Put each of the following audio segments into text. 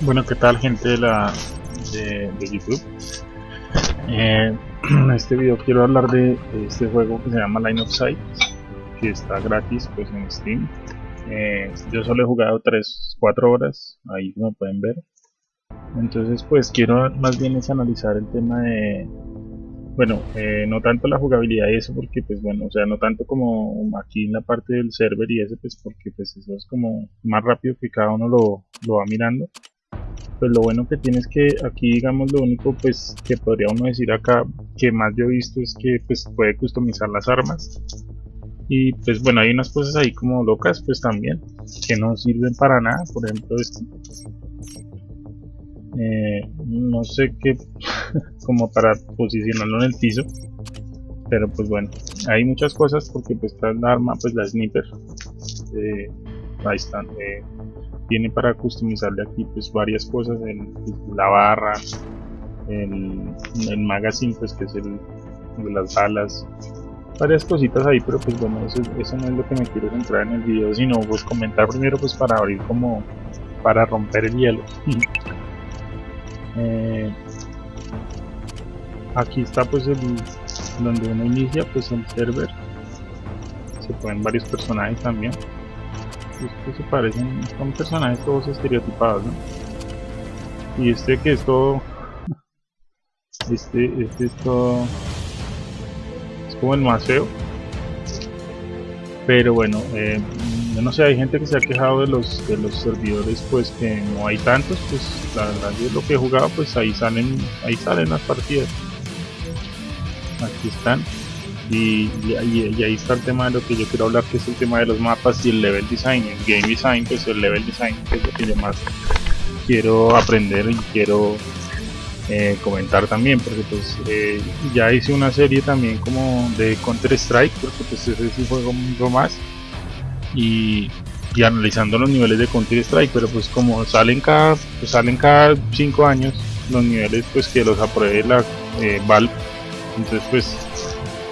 Bueno, ¿qué tal gente de la de, YouTube? Eh, en este video quiero hablar de, este juego que se llama Line of Sight, que está gratis pues en Steam. Eh, yo solo he jugado 3-4 horas, ahí como pueden ver. Entonces pues quiero más bien es analizar el tema de bueno, eh, no tanto la jugabilidad y eso, porque pues bueno, o sea, no tanto como aquí en la parte del server y eso, pues porque pues eso es como más rápido que cada uno lo, lo va mirando. Pues lo bueno que tienes que aquí, digamos, lo único pues que podría uno decir acá, que más yo he visto es que pues puede customizar las armas. Y pues bueno, hay unas cosas ahí como locas pues también, que no sirven para nada, por ejemplo esto eh, no sé qué como para posicionarlo en el piso pero pues bueno hay muchas cosas porque pues está la arma pues la sniper eh, ahí están eh, tiene para customizarle aquí pues varias cosas pues, la barra el, el magazine pues que es el de las balas varias cositas ahí pero pues bueno eso, eso no es lo que me quiero centrar en el video sino pues comentar primero pues para abrir como para romper el hielo. Eh, aquí está pues el donde uno inicia pues el server. Se pueden varios personajes también estos se parecen son personajes todos estereotipados y este que es todo este este es todo es como el más feo pero bueno eh, no sé, hay gente que se ha quejado de los de los servidores pues que no hay tantos, pues la verdad yo lo que he jugado pues ahí salen, ahí salen las partidas. Aquí están. Y, ahí está el tema de lo que yo quiero hablar que es el tema de los mapas y el level design, el game design, pues el level design que es lo que yo más quiero aprender y quiero eh, comentar también porque pues eh, ya hice una serie también como de Counter Strike porque pues ese es un juego mucho más y, analizando los niveles de Counter Strike, pero pues como salen cada pues salen cada 5 años los niveles pues que los apruebe la eh, Valve, entonces pues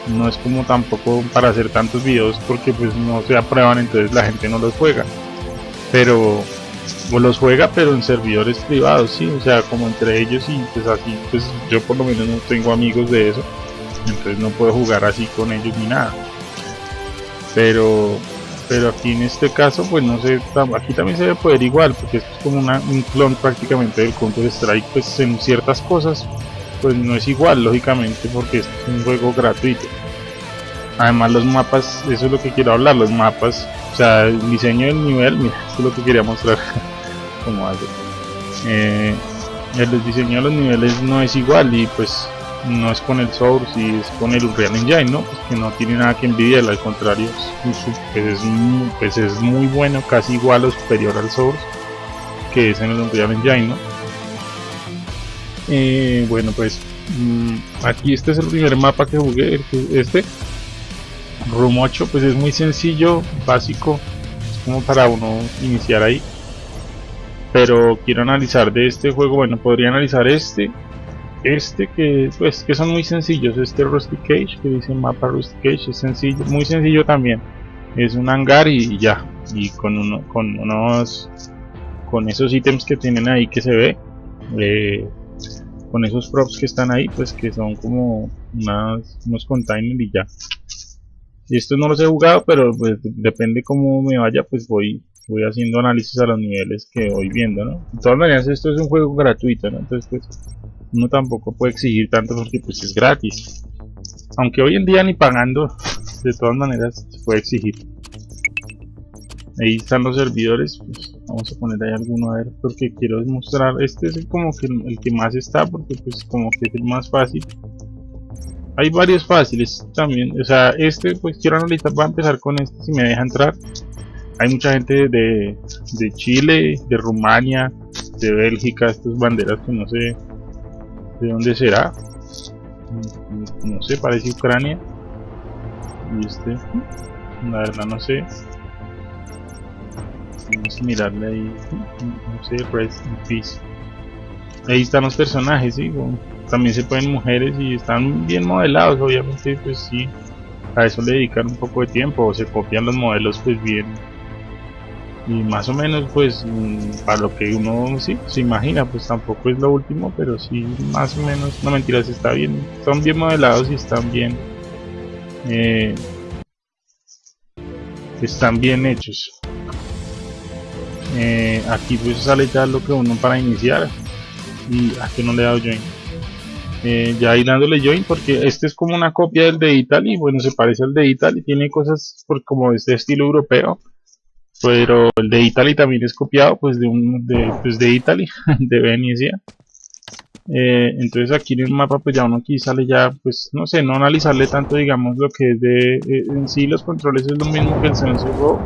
no es como tampoco para hacer tantos videos porque pues no se aprueban entonces la gente no los juega. Pero o los juega pero en servidores privados sí o sea como entre ellos y pues así pues yo por lo menos no tengo amigos de eso entonces no puedo jugar así con ellos ni nada. Pero pero aquí en este caso pues no sé aquí también se debe poder igual porque esto es como un clon prácticamente del Counter Strike pues en ciertas cosas pues no es igual lógicamente porque es un juego gratuito además los mapas eso es lo que quiero hablar los mapas o sea el diseño del nivel mira esto es lo que quería mostrar como hace eh, el diseño de los niveles no es igual y pues no es con el Source y es con el Unreal Engine, ¿no? Pues que no tiene nada que envidiar, al contrario, pues es, pues es muy bueno, casi igual o superior al Source que es en el Unreal Engine, ¿no? Eh, bueno, pues mm, aquí este es el primer mapa que jugué, este Room 8, pues es muy sencillo, básico, es como para uno iniciar ahí. Pero quiero analizar de este juego, bueno, podría analizar este este que pues que son muy sencillos este Rusty Cage que dice mapa Rusty Cage es sencillo muy sencillo también es un hangar y ya y con uno con unos con esos ítems que tienen ahí que se ve eh, con esos props que están ahí pues que son como unos containers y ya. Y estos no los he jugado pero pues depende cómo me vaya pues voy voy haciendo análisis a los niveles que voy viendo no de todas maneras esto es un juego gratuito entonces pues uno tampoco puede exigir tanto porque pues es gratis. Aunque hoy en día ni pagando de todas maneras se puede exigir. Ahí están los servidores pues vamos a poner ahí alguno a ver porque quiero demostrar este es como que el, que más está porque pues como que es el más fácil hay varios fáciles también o sea este pues quiero analizar voy a empezar con este si me deja entrar hay mucha gente de, de Chile, de Rumania, de Bélgica, estas banderas que no sé ¿De dónde será? No sé, parece Ucrania. Y este, la verdad no sé. Vamos a mirarle ahí. No sé, Rest in Peace. Ahí están los personajes, ¿sí? También se pueden mujeres y están bien modelados, obviamente, pues sí. A eso le dedican un poco de tiempo, o se copian los modelos, pues bien. y más o menos pues mm, para lo que uno sí se imagina pues tampoco es lo último pero sí más o menos no mentiras está bien son bien modelados y están bien eh, están bien hechos eh, aquí pues sale ya lo que uno para iniciar y aquí no le he dado join. Eh, ya ahí dándole join porque este es como una copia del de Italy bueno se parece al de Italy tiene cosas como este estilo europeo pero el de Italy también es copiado pues de un de, pues de Italy de Venecia. Eh, entonces aquí en el mapa pues ya uno aquí sale ya pues no sé no analizarle tanto digamos lo que es de eh, en sí los controles es lo mismo que el Sensor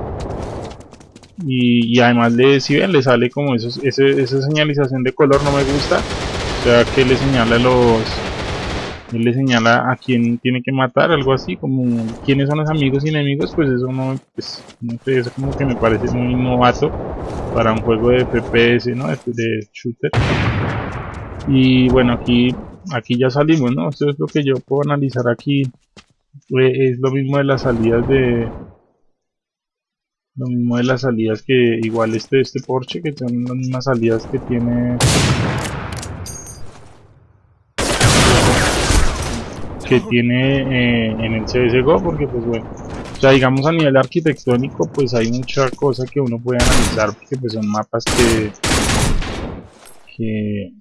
y, además le si ven le sale como eso, ese, esa señalización de color no me gusta o sea que le señala los él le señala a quién tiene que matar, algo así, como quiénes son los amigos y enemigos, pues eso no, pues, eso como que me parece muy novato para un juego de FPS, ¿no? De, de shooter. Y bueno, aquí, aquí ya salimos, ¿no? Esto es lo que yo puedo analizar aquí. es lo mismo de las salidas de... Lo mismo de las salidas que igual este, este Porsche, que son las mismas salidas que tiene. Que tiene eh, en el CSGO porque pues bueno o sea digamos a nivel arquitectónico pues hay mucha cosa que uno puede analizar porque pues son mapas que que,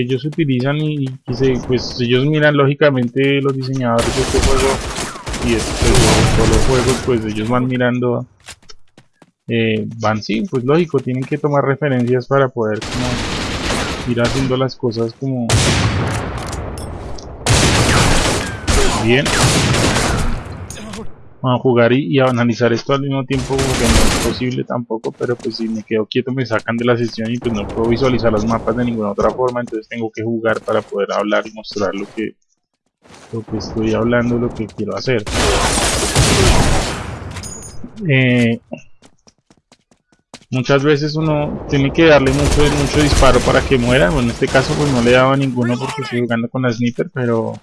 ellos utilizan y, pues ellos miran lógicamente los diseñadores de este juego y este, todos los juegos pues ellos van mirando eh, van sí pues lógico tienen que tomar referencias para poder como ir haciendo las cosas como bien. Vamos a jugar y, a analizar esto al mismo tiempo porque no es posible tampoco pero pues si me quedo quieto me sacan de la sesión y pues no puedo visualizar los mapas de ninguna otra forma entonces tengo que jugar para poder hablar y mostrar lo que lo que estoy hablando lo que quiero hacer. Eh, muchas veces uno tiene que darle mucho mucho disparo para que muera. Bueno en este caso pues no le daba ninguno porque estoy jugando con la sniper pero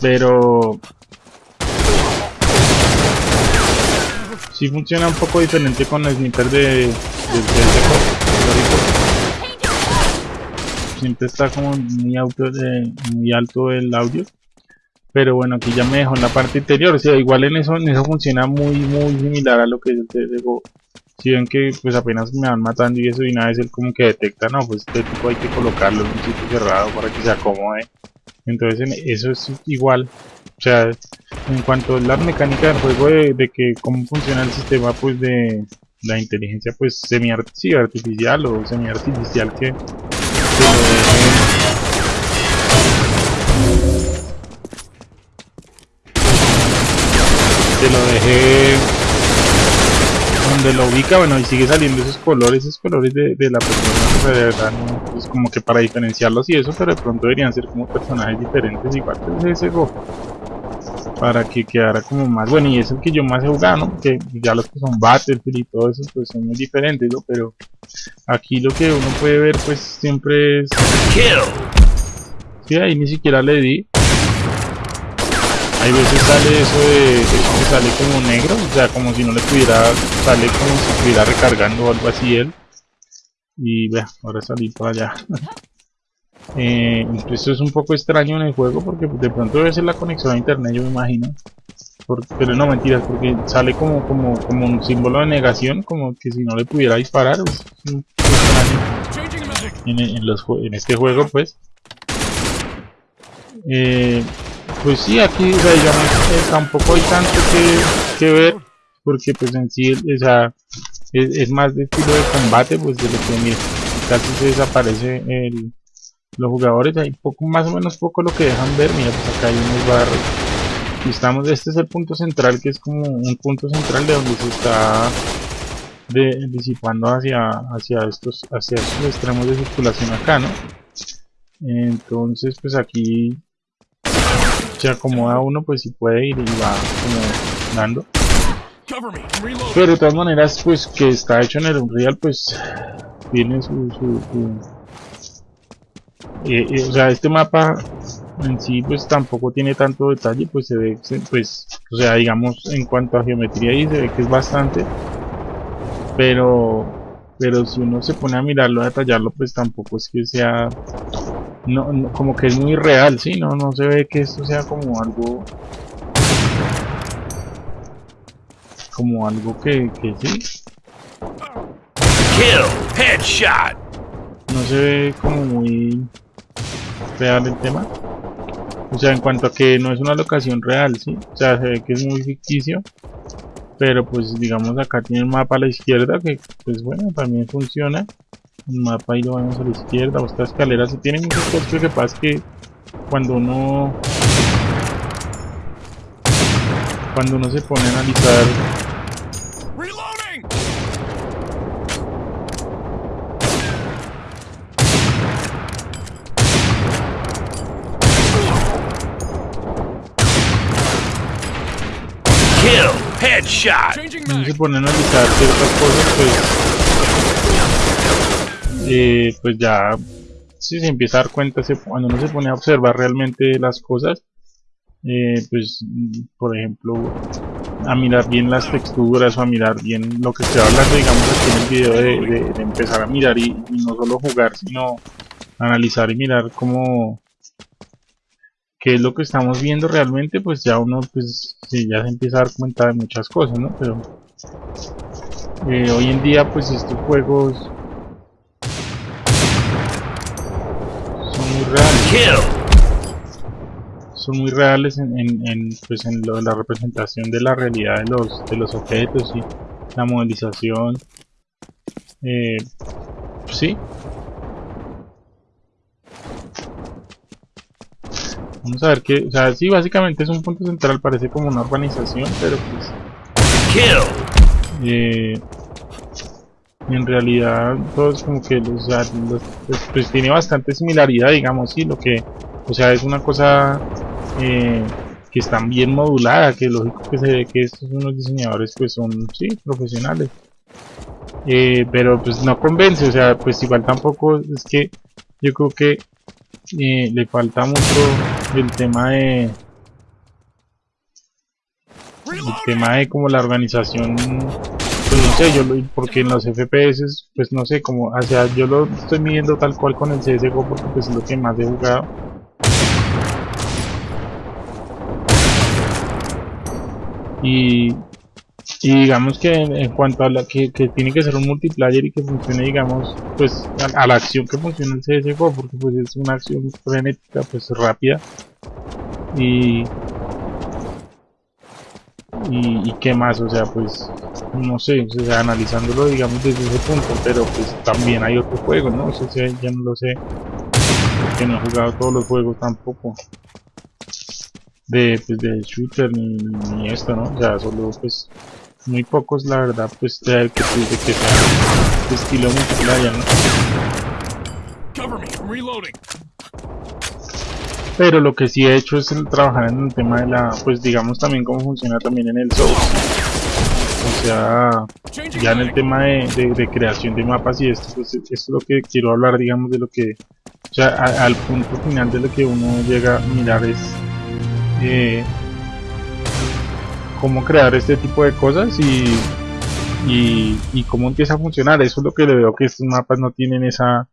pero... Sí funciona un poco diferente con el sniper de, de, de Siempre está como muy, alto, de, muy alto el audio. Pero bueno, aquí ya me dejó en la parte interior. O sea, igual en eso, en eso funciona muy, muy similar a lo que yo te digo. Si ven que pues apenas me van matando y eso y una vez él como que detecta, no, pues este tipo hay que colocarlo en un sitio cerrado para que se acomode entonces eso es igual o sea en cuanto a la mecánica del juego de, que cómo funciona el sistema pues de la inteligencia pues semi artificial o semi artificial que, te lo dejé donde lo ubica bueno y sigue saliendo esos colores esos colores de, de la persona de verdad no pues como que para diferenciarlos y eso, pero de pronto deberían ser como personajes diferentes, igual que ese Go. Para que quedara como más bueno, y es el que yo más he jugado, ¿no? Porque ya los que son Battlefield y todo eso, pues son muy diferentes, ¿no? Pero aquí lo que uno puede ver, pues siempre es. Sí, ahí ni siquiera le di. Hay veces sale eso de, eso que sale como negro, o sea, como si no le pudiera, sale como si estuviera recargando o algo así él y vea, ahora salí para allá eh, esto es un poco extraño en el juego porque de pronto debe ser la conexión a internet yo me imagino. Pero no mentiras porque sale como, como, como un símbolo de negación como que si no le pudiera disparar en, en, los, en este juego pues. Eh, pues sí aquí eh, tampoco hay tanto que, que ver porque pues en sí o sea es, más de estilo de combate pues de lo que mira, casi se desaparece el, los jugadores hay poco más o menos poco lo que dejan ver. Mira pues acá hay unos barros y estamos este es el punto central que es como un punto central de donde se está de, disipando hacia hacia estos hacia estos extremos de circulación acá no entonces pues aquí se acomoda uno pues si puede ir y va como dando. Pero de todas maneras, pues que está hecho en el Unreal, pues tiene su... su, eh, eh, o sea, este mapa en sí pues tampoco tiene tanto detalle pues se ve pues o sea digamos en cuanto a geometría ahí se ve que es bastante pero pero si uno se pone a mirarlo a detallarlo pues tampoco es que sea no, como que es muy real sí no no se ve que esto sea como algo como algo que, que sí Kill, headshot. No se ve como muy real el tema. O sea en cuanto a que no es una locación real sí o sea se ve que es muy ficticio pero pues digamos acá tiene el mapa a la izquierda que pues bueno también funciona. El mapa ahí lo vamos a la izquierda o esta escalera se tiene muchas cosas que pasa que cuando uno cuando uno se pone a analizar Reloading. Kill, headshot. Changing uno se pone a analizar ciertas cosas pues eh, pues ya si se empieza a dar cuenta cuando uno se pone a observar realmente las cosas eh, pues por ejemplo a mirar bien las texturas o a mirar bien lo que estoy hablando digamos aquí en el video de, empezar a mirar y, y no solo jugar sino analizar y mirar cómo qué es lo que estamos viendo realmente pues ya uno pues sí, ya se empieza a dar cuenta de muchas cosas no pero eh, hoy en día pues estos juegos son muy reales son muy reales en, en, en, pues en la representación de la realidad de los de los objetos y la modelización eh, sí vamos a ver que o sea sí básicamente es un punto central parece como una urbanización pero pues Kill. En realidad todo es como que sea, los- pues, pues tiene bastante similaridad digamos sí lo que o sea es una cosa eh, que están bien modulada que lógico que se ve que estos unos diseñadores pues son sí profesionales. Eh, pero pues no convence o sea pues igual tampoco es que yo creo que eh, le falta mucho el tema de el tema de como la organización pues no sé yo lo, porque en los FPS pues no sé como o sea yo lo estoy midiendo tal cual con el CSGO porque pues es lo que más he jugado. Y, digamos que en, cuanto a la que, tiene que ser un multiplayer y que funcione digamos pues a, a la acción que funciona el CSGO porque pues es una acción frenética pues rápida. Y y, y qué más, o sea, pues no sé, o sea, analizándolo digamos desde ese punto, pero pues también hay otros juegos, ¿no? O sea, ya no lo sé, porque no he jugado todos los juegos tampoco de, pues, de shooter ni, ni esto, ¿no? O sea, solo pues muy pocos la verdad, pues que, pues, de que de estilo multiplayer, ¿no? Cover me. Reloading. Pero lo que sí he hecho es trabajar en el tema de la, pues digamos también cómo funciona también en el Source. O sea, ya en el tema de, creación de mapas y esto, pues esto es lo que quiero hablar, digamos, de lo que, o sea, al punto final de lo que uno llega a mirar es eh, cómo crear este tipo de cosas y, y, y cómo empieza a funcionar. Eso es lo que le veo que estos mapas no tienen esa,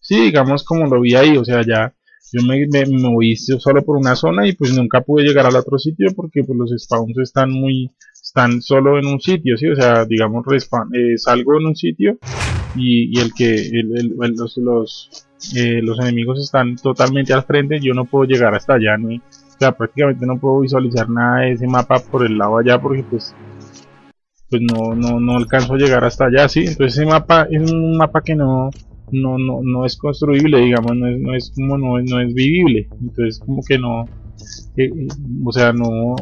sí, digamos como lo vi ahí, o sea, ya yo me, me, moví solo por una zona y pues nunca pude llegar al otro sitio porque pues los spawns están muy están solo en un sitio, ¿sí? O sea, digamos, respawn, eh, salgo en un sitio y, y el que los, los, eh, los enemigos están totalmente al frente, yo no puedo llegar hasta allá, ni, o sea, prácticamente no puedo visualizar nada de ese mapa por el lado allá porque pues pues no, no, no alcanzo a llegar hasta allá, ¿sí? Entonces ese mapa es un mapa que no, no, no, no es construible, digamos, no es, no es como no, es- no es vivible, entonces como que no, eh, eh, o sea, no,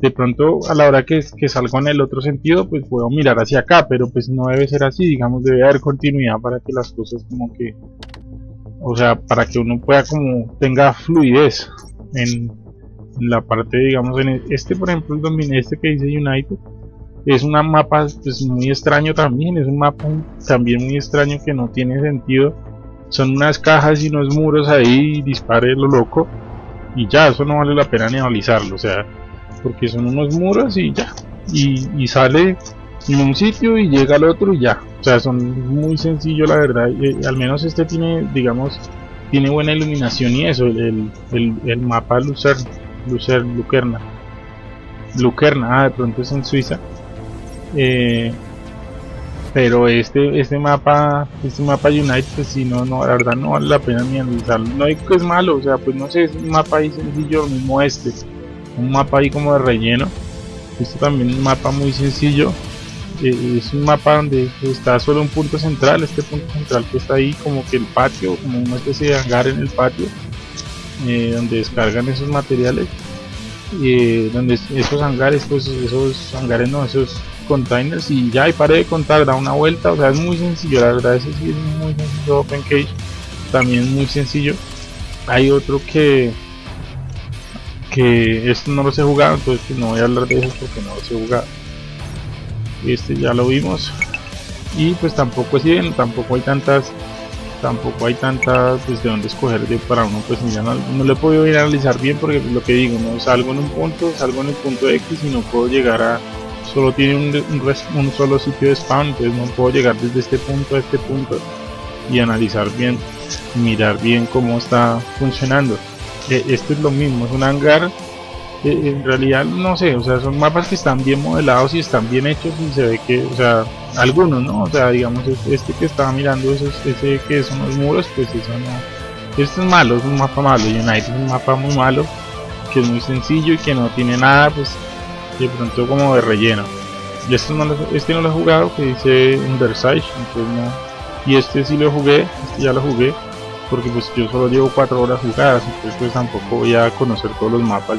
de pronto a la hora que, salgo en el otro sentido, pues puedo mirar hacia acá, pero pues no debe ser así, digamos, debe haber continuidad para que las cosas como que, o sea, para que uno pueda como tenga fluidez en, la parte, digamos, en este, por ejemplo, el domine este que dice United, es un mapa pues, muy extraño también, es un mapa también muy extraño que no tiene sentido. Son unas cajas y unos muros ahí, dispare lo loco. y ya, eso no vale la pena ni analizarlo, o sea, porque son unos muros y ya, y, sale en un sitio y llega al otro y ya, o sea, son muy sencillos la verdad, al menos este tiene, digamos, tiene buena iluminación y eso, el, el, mapa Lucer, Lucer, Lucerna, Lucerna, ah, de pronto es en Suiza, eh, pero este este mapa este mapa United pues si no no la verdad no vale la pena ni analizarlo no digo que es malo o sea pues no sé es un mapa ahí sencillo mismo este un mapa ahí como de relleno. Este también es un mapa muy sencillo. Eh, es un mapa donde está solo un punto central este punto central que está ahí como que el patio como una especie de hangar en el patio eh, donde descargan esos materiales. Eh, donde esos hangares pues esos hangares no esos containers y ya y pare de contar, da una vuelta, o sea es muy sencillo, la verdad ese sí es muy sencillo OpenCage, también muy sencillo. Hay otro que que esto no lo he jugado, entonces pues, no voy a hablar de eso porque no lo he jugado. Este ya lo vimos y pues tampoco es bien, tampoco hay tantas tampoco hay tantas pues de dónde escoger de para uno pues ya no, no lo he podido ir a analizar bien porque lo que digo no salgo en un punto salgo en el punto X y no puedo llegar a solo tiene un, un, solo sitio de spawn, entonces no puedo llegar desde este punto a este punto y analizar bien, mirar bien cómo está funcionando. Eh, esto es lo mismo, es un hangar, eh, en realidad no sé, o sea, son mapas que están bien modelados y están bien hechos y se ve que, o sea, algunos, ¿no? O sea, digamos, este que estaba mirando, ese, ese que son los muros, pues eso no, este es malo, es un mapa malo, United es un mapa muy malo, que es muy sencillo y que no tiene nada, pues de pronto como de relleno. Y este no lo, este no lo he jugado que dice entonces no. Y este sí lo jugué este ya lo jugué porque pues yo solo llevo 4 horas jugadas entonces pues tampoco voy a conocer todos los mapas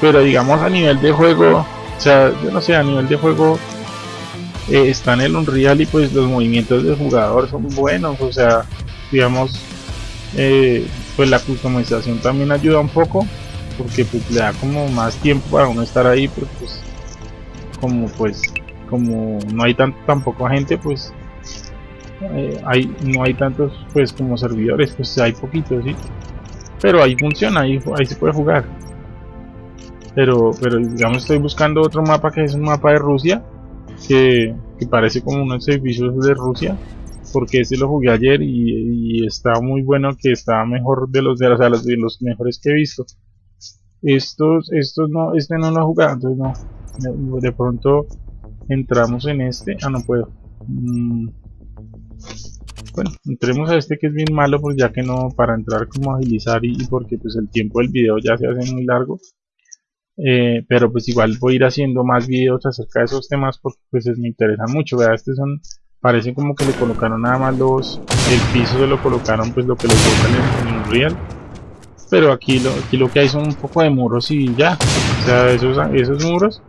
pero digamos a nivel de juego o sea yo no sé a nivel de juego eh, está en el Unreal y pues los movimientos del jugador son buenos o sea digamos eh, pues la customización también ayuda un poco porque pues le da como más tiempo para uno estar ahí porque pues como pues como no hay tanto tampoco gente pues eh, hay no hay tantos pues como servidores pues hay poquitos sí pero ahí funciona ahí, ahí se puede jugar. Pero pero digamos estoy buscando otro mapa que es un mapa de Rusia que, que parece como unos servicios de Rusia porque ese lo jugué ayer y, y está muy bueno que está mejor de los, de los mejores que he visto estos estos no este no lo he jugado entonces no de pronto entramos en este ah no puedo. Mm. bueno entremos a este que es bien malo pues ya que no para entrar como agilizar y, porque pues el tiempo del video ya se hace muy largo. Eh, pero pues igual voy a ir haciendo más videos acerca de esos temas porque pues me interesan mucho vea este son parece como que le colocaron nada más los el piso se lo colocaron pues lo que les botan en, en Unreal pero aquí lo, aquí lo que hay son un poco de muros y ya. O sea, esos, esos muros,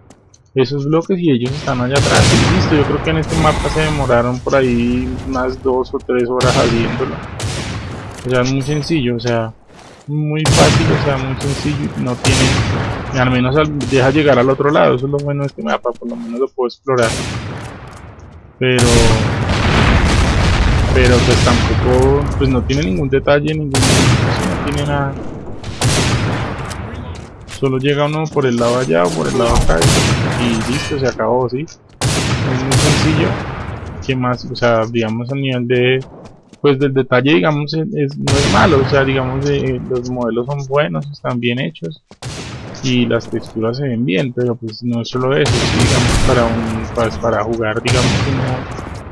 esos bloques y ellos están allá atrás. Y listo, yo creo que en este mapa se demoraron por ahí unas dos o tres horas haciéndolo. O sea, es muy sencillo, o sea, muy fácil, o sea, muy sencillo. No tiene, al menos deja llegar al otro lado. Eso es lo bueno de este mapa, por lo menos lo puedo explorar. Pero pero pues tampoco pues no tiene ningún detalle ningún tiene nada. Solo llega uno por el lado allá o por el lado acá y listo se acabó sí es muy sencillo. Que más o sea digamos a nivel de pues del detalle digamos es, no es malo. O sea digamos eh, los modelos son buenos están bien hechos y las texturas se ven bien pero pues no es solo eso digamos para un pues, para jugar digamos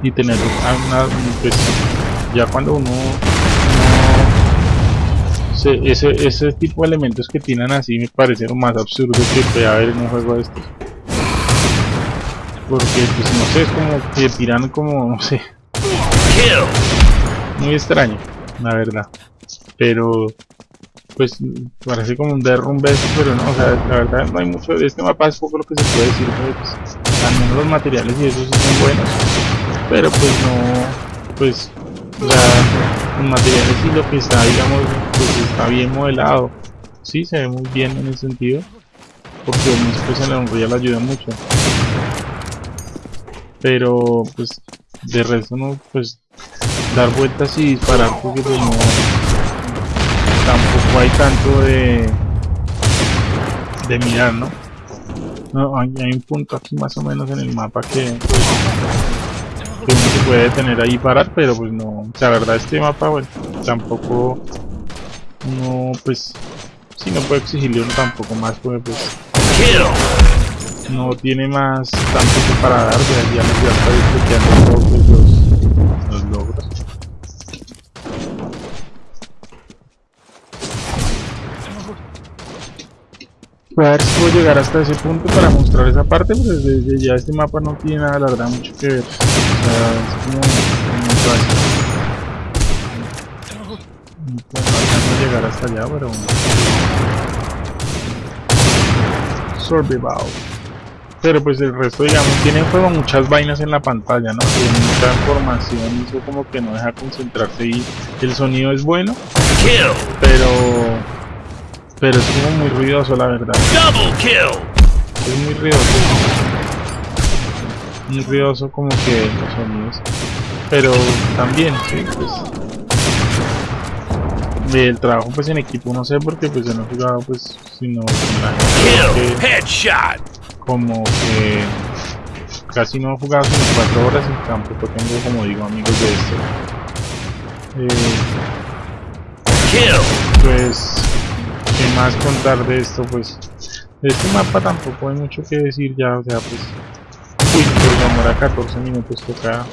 y tener una, pues, ya cuando uno, ese, ese tipo de elementos que tienen así me parecieron más absurdos que puede haber en un juego de estos. Porque pues no sé es como que tiran como no sé muy extraño la verdad. Pero pues parece como un derrumbe pero no, o sea, la verdad no hay mucho de este mapa, es poco lo que se puede decir, pues, al menos los materiales y eso son buenos, pero pues no, pues, o sea, los materiales y lo que está, digamos, pues está bien modelado, sí, se ve muy bien en ese sentido, porque pues en la Unreal ayuda mucho, pero pues de resto no, pues dar vueltas y disparar porque pues no tampoco hay tanto de de mirar, ¿no? No, hay, un punto aquí más o menos en el mapa que, uno se puede detener ahí y parar, pero pues no, la verdad este mapa, bueno, tampoco, no, pues, si no puedo exigirle uno tampoco más, porque pues, no tiene más tanto para dar, ya, ya, ya está desbloqueando los, los logros. Voy a ver si puedo llegar hasta ese punto para mostrar esa parte, pero desde ya este mapa no tiene nada, la verdad, mucho que ver. O sea, es como muy fácil. No puedo llegar hasta allá, pero... Survival. Pero pues el resto, digamos, tiene juego muchas vainas en la pantalla, ¿no? Tiene mucha información, eso como que no deja concentrarse y el sonido es bueno, pero pero es como muy ruidoso, la verdad. Es muy ruidoso. Muy ruidoso como que los sonidos. Pero también, sí, pues... El trabajo pues en equipo no sé porque pues yo no he jugado pues sino gente como que casi no he jugado sino cuatro horas y tampoco tengo como digo amigos de esto eh, pues ¿Qué más contar de esto? Pues de este mapa tampoco hay mucho que decir ya, o sea, pues... Uy, por demora 14 minutos toca...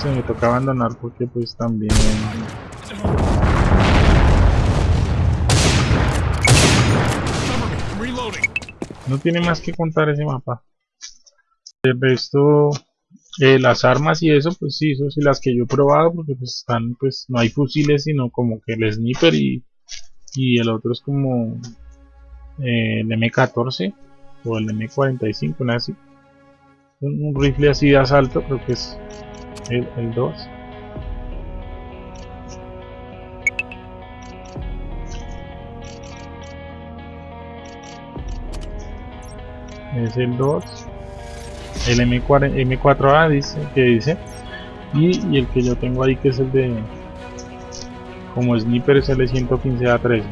Se me toca abandonar porque pues también... No tiene más que contar ese mapa. El resto, eh, las armas y eso, pues sí, eso sí las que yo he probado, porque pues están, pues no hay fusiles, sino como que el sniper y y el otro es como eh, el M14 o el M45, una así. Un, rifle así de asalto, creo que es el, el 2. Es el 2. El M4, M4A dice que dice. Y el que yo tengo ahí que es el de como sniper es el 115 a 13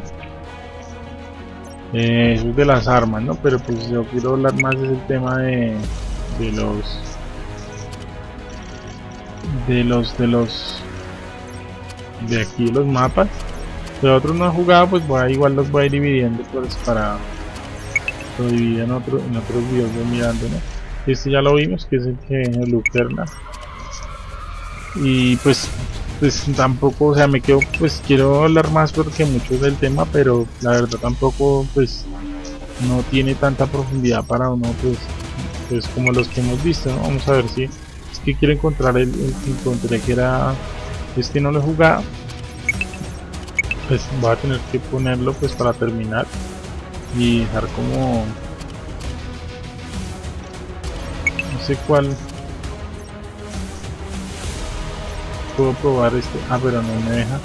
eh, eso es de las armas no pero pues yo quiero hablar más del tema de, de los de los de los de aquí los mapas. De otros no he jugado pues voy a, igual los voy a ir dividiendo pues para lo dividir en, otro, en otros videos de mirando este ya lo vimos que es el que el Lucerna y pues pues tampoco, o sea, me quedo, pues quiero hablar más porque mucho del tema, pero la verdad tampoco, pues, no tiene tanta profundidad para uno, pues, pues como los que hemos visto. Vamos a ver si, es que quiero encontrar el, que encontré que era, este no lo he jugado, pues voy a tener que ponerlo, pues, para terminar y dejar como, no sé cuál, puedo probar este. Ah pero no me deja.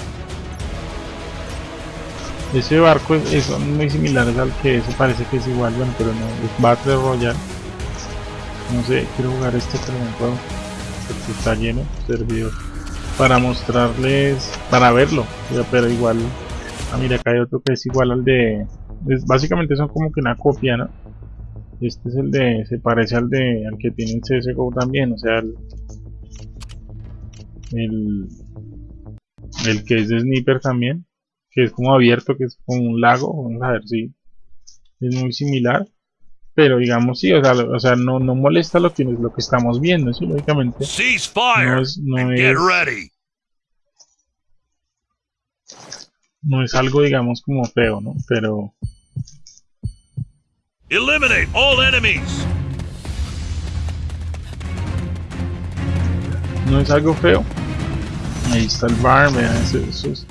Ese barco es, muy similar al que ese parece que es igual bueno pero no es Battle Royale. No sé quiero jugar este pero no puedo porque está lleno servidor para mostrarles para verlo pero igual ah mira acá hay otro que es igual al de básicamente son como que una copia no este es el de se parece al de al que tiene el CSGO también o sea el, el, el que es de Sniper también, que es como abierto, que es como un lago, vamos a ver si es muy similar, pero digamos sí, o sea, o sea no, no molesta lo que, lo que estamos viendo, sí, lógicamente no es, no es, no es algo digamos como feo, ¿no? Pero Eliminate all enemies. no es algo feo. Ahí está el bar,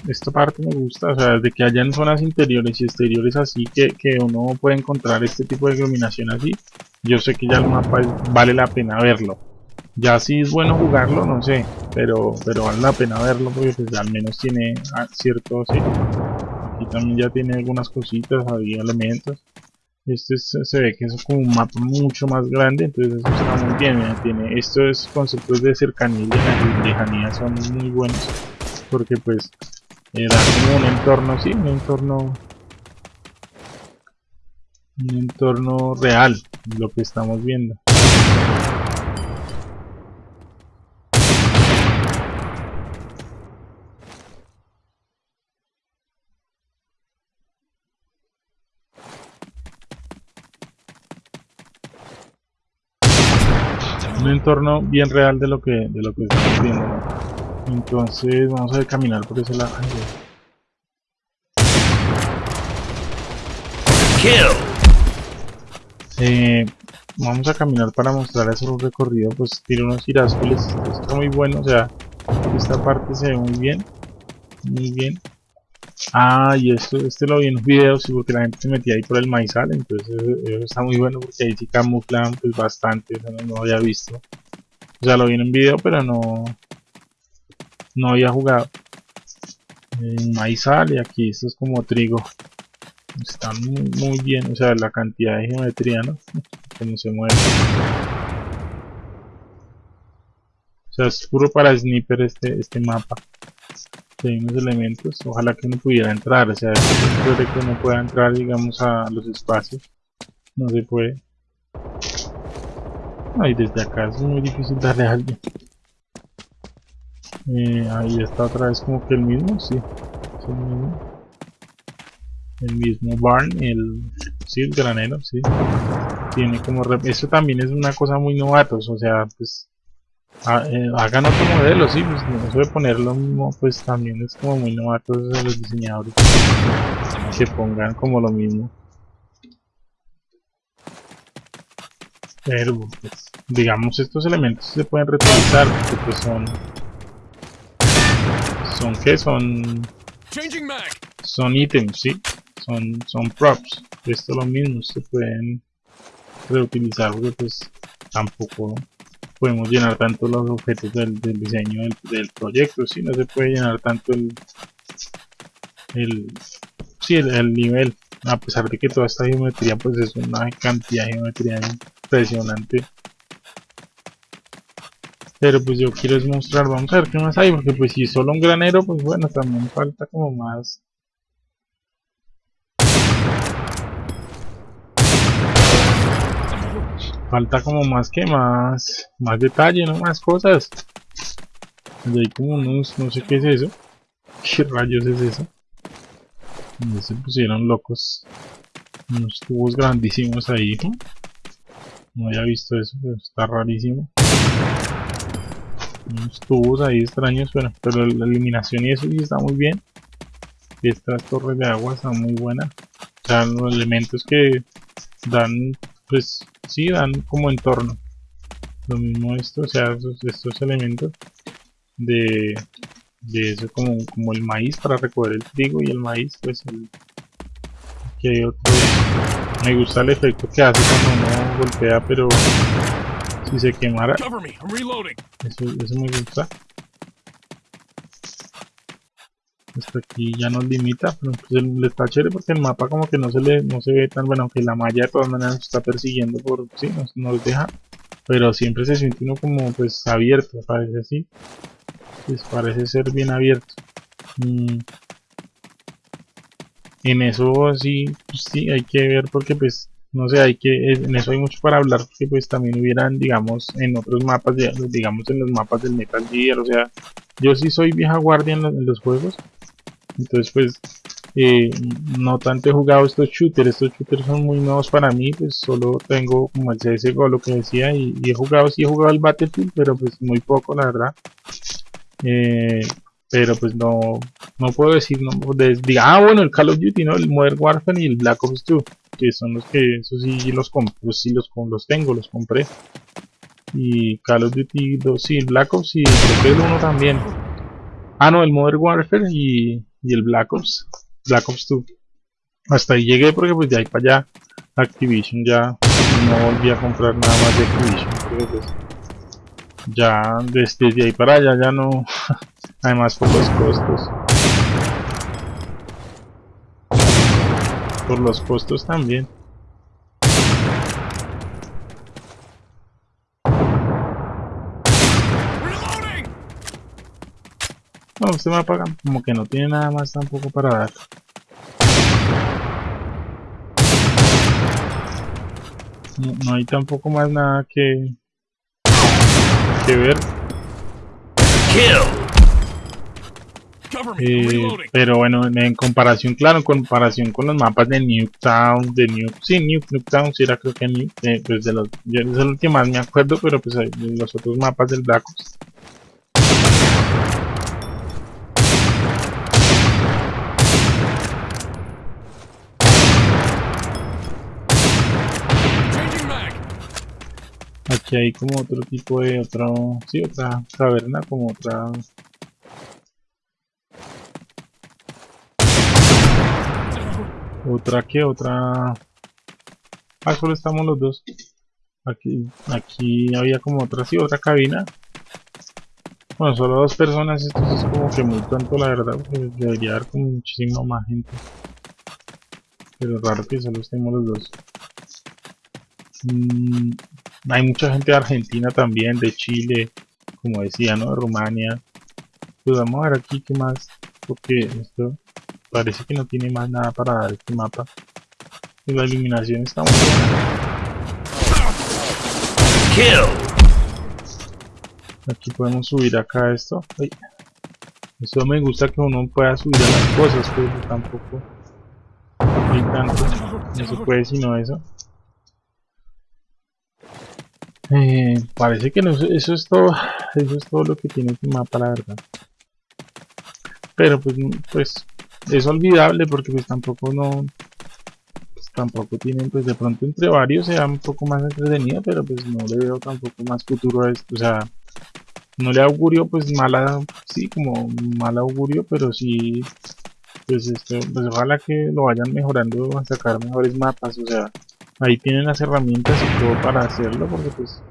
esta parte me gusta, o sea, de que hayan zonas interiores y exteriores así que, que uno puede encontrar este tipo de iluminación así, yo sé que ya el mapa vale la pena verlo. Ya si es bueno jugarlo, no sé, pero, pero vale la pena verlo porque pues, al menos tiene ciertos... Sí, aquí también ya tiene algunas cositas, había elementos este se ve que es como un mapa mucho más grande entonces eso está muy bien tiene estos conceptos de cercanía y lejanía son muy buenos porque pues da como un entorno sí un entorno un entorno real, lo que estamos viendo. Bien real de lo que de lo que estamos viendo entonces vamos a caminar por ese lado. Eh, vamos a caminar para mostrar ese recorrido pues tiene unos girásoles está muy bueno o sea esta parte se ve muy bien muy bien Ah, y esto, este lo vi en un video, sí, porque la gente se metía ahí por el maizal, entonces eso, está muy bueno porque ahí sí camuflan pues bastante, eso no, lo había visto. O sea, lo vi en un video, pero no, no había jugado. En maizal y aquí esto es como trigo. Está muy, muy bien, o sea, la cantidad de geometría, ¿no? Como se mueve. O sea, es puro para sniper este, este mapa hay unos elementos, ojalá que uno pudiera entrar, o sea, puede que uno pueda entrar, digamos, a los espacios, no se puede. Ahí desde acá es muy difícil darle a alguien. Eh, ahí está otra vez como que el mismo, sí, es el mismo. El mismo barn, el, sí, el granero, sí. Tiene como, eso también es una cosa muy novatos, o sea, pues Ah, eh, hagan otro modelo, sí, pues no se puede poner lo mismo, pues también es como muy novato de los diseñadores que pongan como lo mismo. Pero, pues, digamos, estos elementos se pueden reutilizar porque pues son... ¿Son qué? Son... Son ítems, sí. Son, son props. Esto es lo mismo, se pueden reutilizar porque pues tampoco podemos llenar tanto los objetos del, diseño del, proyecto, si no se puede llenar tanto el, el, sí, el, nivel, a pesar de que toda esta geometría pues es una cantidad de geometría impresionante. Pero pues yo quiero mostrar, vamos a ver qué más hay, porque pues si solo un granero, pues bueno, también falta como más falta como más que más más detalle no más cosas. Y hay como unos no sé qué es eso. Qué rayos es eso y se pusieron locos. Unos tubos grandísimos ahí no había visto eso pero está rarísimo. Unos tubos ahí extraños pero, pero la eliminación y eso sí está muy bien. Estas torres de agua están muy buenas. O sea los elementos que dan pues sí dan como entorno lo mismo esto o sea estos, elementos de, de eso como, como el maíz para recoger el trigo y el maíz pues el que hay otro me gusta el efecto que hace cuando uno golpea pero si se quemara eso, eso me gusta hasta aquí ya nos limita pero pues le está chévere porque el mapa como que no se le no se ve tan bueno aunque la malla de todas maneras está persiguiendo por sí nos, nos deja pero siempre se siente uno como pues abierto parece así pues parece ser bien abierto mm. en eso sí pues sí hay que ver porque pues no sé hay que en eso hay mucho para hablar porque pues también hubieran digamos en otros mapas digamos en los mapas del Metal Gear o sea yo sí soy vieja guardia en los juegos entonces pues eh, no tanto he jugado estos shooters. Estos shooters son muy nuevos para mí pues solo tengo como el CSGO lo que decía y, he jugado sí he jugado el Battlefield pero pues muy poco la verdad. Eh, pero pues no no puedo decir no ah bueno el Call of Duty no el Modern Warfare y el Black Ops 2 que son los que eso sí los pues sí los, los tengo los compré. Y Call of Duty 2 sí Black Ops y el 1 también. Ah no el Modern Warfare y y el Black Ops, Black Ops 2. Hasta ahí llegué porque pues de ahí para allá Activision ya no volví a comprar nada más de Activision pues ya desde ahí para allá ya no además por los costos por los costos también No, este mapa como que no tiene nada más tampoco para dar. No, no hay tampoco más nada que, que ver. Eh, pero bueno, en, en comparación, claro, en comparación con los mapas de Nuketown, de New, sí, New, Nuketown, sí era creo que New, eh, pues de los, yo es el que más me acuerdo, pero pues hay- de los otros mapas del Black Ops. Aquí hay como otro tipo de otro, sí, otra caverna, como otra, otra que otra, ah, solo estamos los dos. Aquí, aquí había como otra, sí, otra cabina. Bueno, solo dos personas, esto es como que muy tonto la verdad, porque debería haber como muchísima más gente. Pero raro que solo estemos los dos. Mm, hay mucha gente de Argentina también, de Chile, como decía, ¿no? De Rumania. Pues vamos a ver aquí qué más, porque esto parece que no tiene más nada para dar este mapa. Y la iluminación está muy. Kill. Aquí podemos subir acá esto. Ay. Esto me gusta que uno pueda subir a las cosas, pero tampoco hay tanto. No se puede sino eso. Eh, parece que no, eso es todo. Eso es todo lo que tiene este mapa, la verdad. Pero pues, mm, pues es olvidable porque pues tampoco no pues, tampoco tienen pues de pronto entre varios sea un poco más entretenido pero pues no le veo tampoco más futuro a esto o sea no le augurio pues mala sí como mal augurio pero sí pues esto pues ojalá que lo vayan mejorando a sacar mejores mapas o sea ahí tienen las herramientas y todo para hacerlo porque pues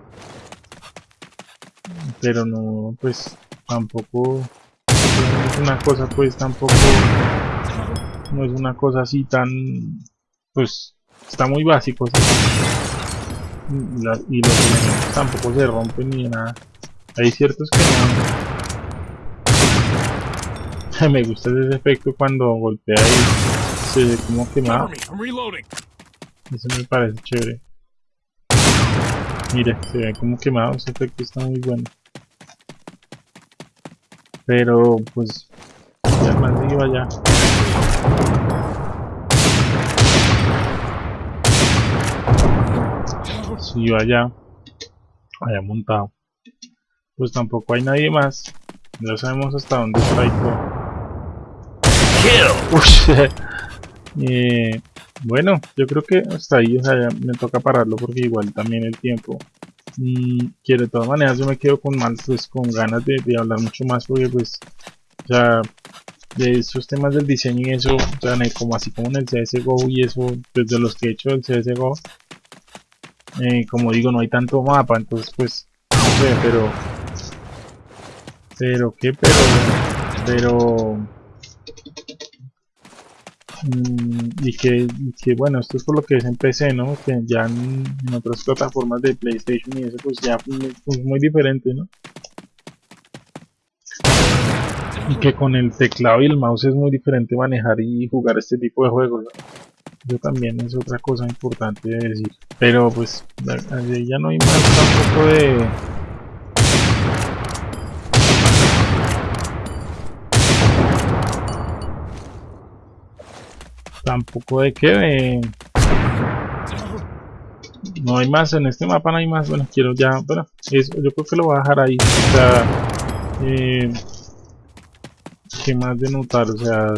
pero no pues tampoco no es una cosa pues tampoco no es una cosa así tan pues está muy básico ¿sí? y, la- y los elementos tampoco se rompen ni nada. Hay ciertos que no. Me gusta ese efecto cuando golpea y se ve como quemado Cover me. I'm reloading. Eso me parece chévere. Mire se ve como quemado ese efecto está muy bueno. Pero pues ya más iba allá si iba allá allá montado. Pues tampoco hay nadie más. No sabemos hasta dónde está y todo. Eh, bueno, yo creo que hasta ahí, o sea, ya me toca pararlo porque igual también el tiempo. Mm, que de todas maneras yo me quedo con más, pues con ganas de, hablar mucho más porque pues, o sea, de esos temas del diseño y eso, o sea, como así como en el CSGO y eso, pues de los que he hecho del CSGO, eh, como digo, no hay tanto mapa, entonces pues, no sé, pero, pero qué, pero, pero, y que, que, bueno, esto es por lo que es en PC, ¿no? Que ya en, en otras plataformas de PlayStation y eso pues ya es muy, diferente, ¿no? Y que con el teclado y el mouse es muy diferente manejar y jugar este tipo de juegos, ¿no? Eso también es otra cosa importante de decir. Pero pues ya no hay más tampoco de... Tampoco de que. No hay más, en este mapa no hay más, bueno, quiero ya, bueno, eso, yo creo que lo voy a dejar ahí, o sea, eh, ¿qué más de notar? O sea,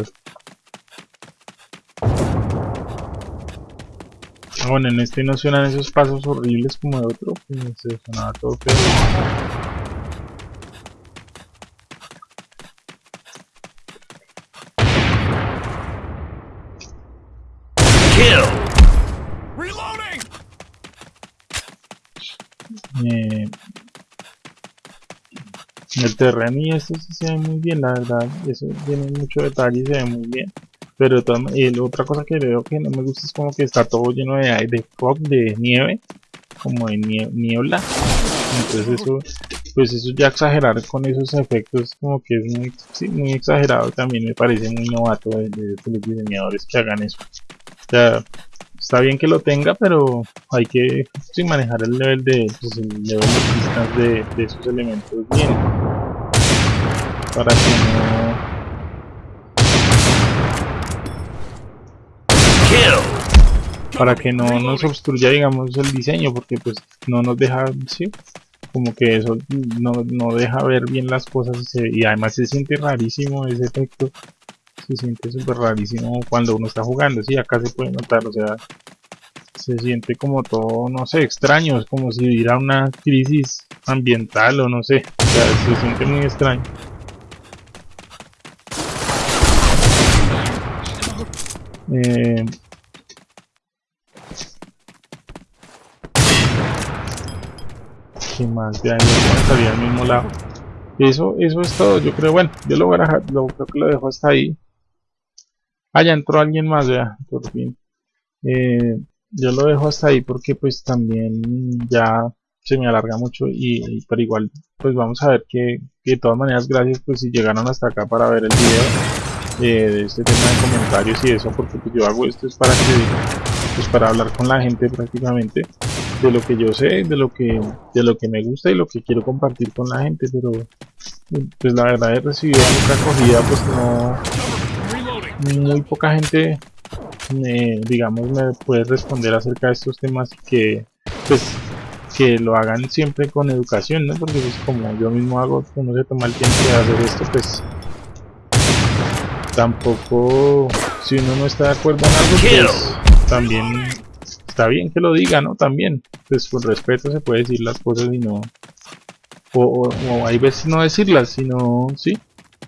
ah, bueno, en este no suenan esos pasos horribles como de otro, se sonaba todo feo. Kill. Reloading. Eh, el terreno y esto sí se ve muy bien, la verdad, eso tiene mucho detalle y se ve muy bien. Pero y la otra cosa que veo que no me gusta es como que está todo lleno de, de fog, de nieve, como de nie- niebla. Entonces eso, pues eso ya exagerar con esos efectos como que es muy, sí, muy exagerado también me parece muy novato de, los diseñadores que hagan eso. O está bien que lo tenga, pero hay que manejar el nivel de, pues, el de de, de esos elementos bien. Para que no. Para que no nos obstruya digamos el diseño porque pues no nos deja sí como que eso no, no deja ver bien las cosas y además se siente rarísimo ese efecto. Se siente súper rarísimo cuando uno está jugando sí acá se puede notar o sea se siente como todo no sé extraño es como si hubiera una crisis ambiental o no sé. O sea se siente muy extraño Eh, ¿Qué más de ahí? Vamos a salir al mismo lado. Eso, eso es todo. Yo creo, bueno, yo lo voy a dejar, lo, creo que lo dejo hasta ahí. Ah, ya entró alguien más, vea, por fin. Eh, yo lo dejo hasta ahí porque pues también ya se me alarga mucho y, pero igual pues vamos a ver que de todas maneras gracias pues si llegaron hasta acá para ver el video eh, de este tema de comentarios y eso porque pues yo hago esto es para que pues para hablar con la gente prácticamente de lo que yo sé, de lo que de lo que me gusta y lo que quiero compartir con la gente, pero pues la verdad he recibido mucha acogida, pues no muy poca gente me, digamos me puede responder acerca de estos temas que pues que lo hagan siempre con educación, ¿no? Porque pues como yo mismo hago, uno se toma el tiempo de hacer esto, pues tampoco si uno no está de acuerdo en algo, pues también está bien que lo diga, ¿no? También, pues con respeto se puede decir las cosas y no o, o, o hay veces no decirlas, sino sí,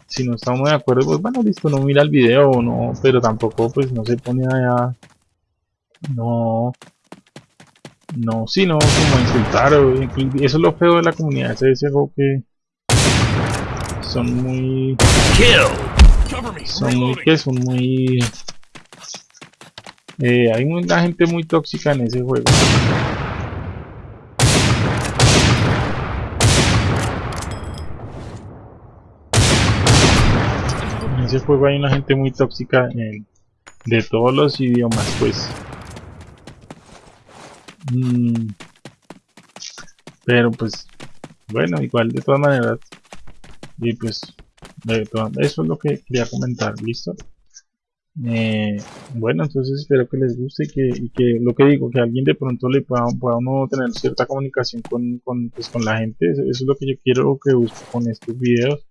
si no uno de acuerdo, pues bueno, listo, no mira el video o no, pero tampoco pues no se pone a no no, sí, no, como insultar o eso es lo feo de la comunidad, ese ese juego que son muy Kill. Son muy que son muy eh, hay una gente muy tóxica en ese juego. En ese juego hay una gente muy tóxica en- de todos los idiomas pues. Mm, pero pues bueno igual de todas maneras y pues eso es lo que quería comentar listo Eh, bueno, entonces espero que les guste y que, y que lo que digo, que alguien de pronto le pueda, pueda uno tener cierta comunicación con, con, pues, con la gente. Eso, es lo que yo quiero que busque con estos videos.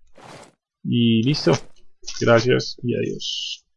Y listo. Gracias y adiós.